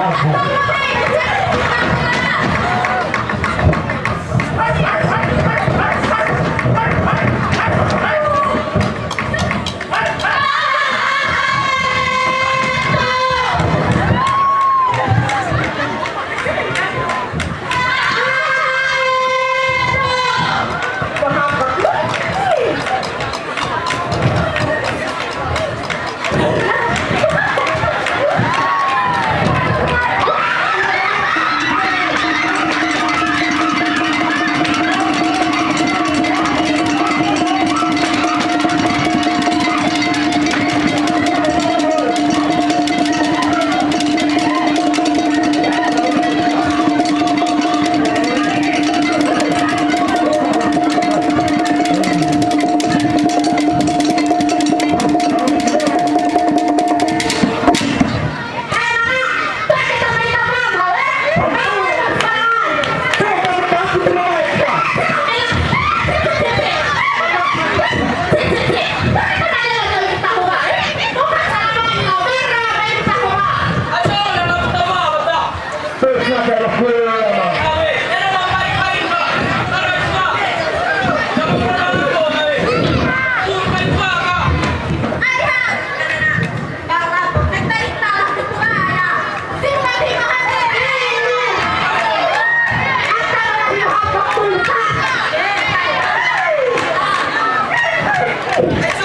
يرحم Woo!